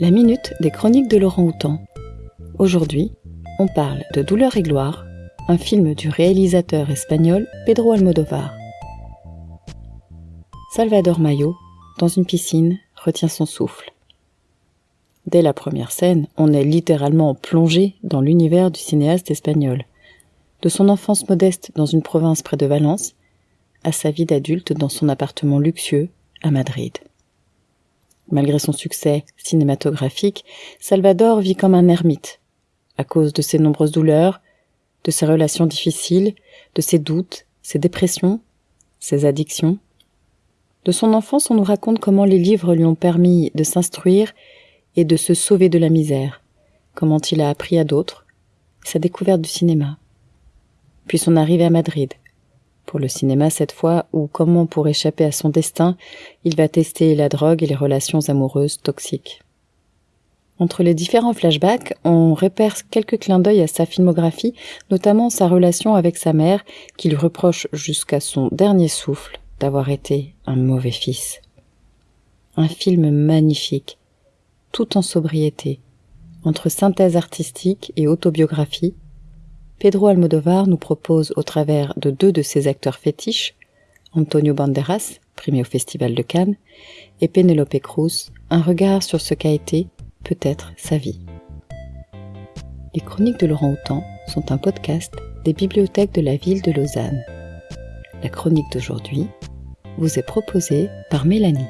La minute des chroniques de Laurent Houtan. Aujourd'hui, on parle de Douleur et gloire, un film du réalisateur espagnol Pedro Almodovar. Salvador Mayo, dans une piscine, retient son souffle. Dès la première scène, on est littéralement plongé dans l'univers du cinéaste espagnol. De son enfance modeste dans une province près de Valence, à sa vie d'adulte dans son appartement luxueux à Madrid. Malgré son succès cinématographique, Salvador vit comme un ermite, à cause de ses nombreuses douleurs, de ses relations difficiles, de ses doutes, ses dépressions, ses addictions. De son enfance, on nous raconte comment les livres lui ont permis de s'instruire et de se sauver de la misère, comment il a appris à d'autres, sa découverte du cinéma. Puis son arrivée à Madrid, pour le cinéma cette fois, ou comment pour échapper à son destin, il va tester la drogue et les relations amoureuses toxiques. Entre les différents flashbacks, on repère quelques clins d'œil à sa filmographie, notamment sa relation avec sa mère, qui lui reproche jusqu'à son dernier souffle d'avoir été un mauvais fils. Un film magnifique, tout en sobriété, entre synthèse artistique et autobiographie, Pedro Almodovar nous propose au travers de deux de ses acteurs fétiches, Antonio Banderas, primé au Festival de Cannes, et Penelope Cruz, un regard sur ce qu'a été, peut-être, sa vie. Les chroniques de Laurent Houtan sont un podcast des bibliothèques de la ville de Lausanne. La chronique d'aujourd'hui vous est proposée par Mélanie.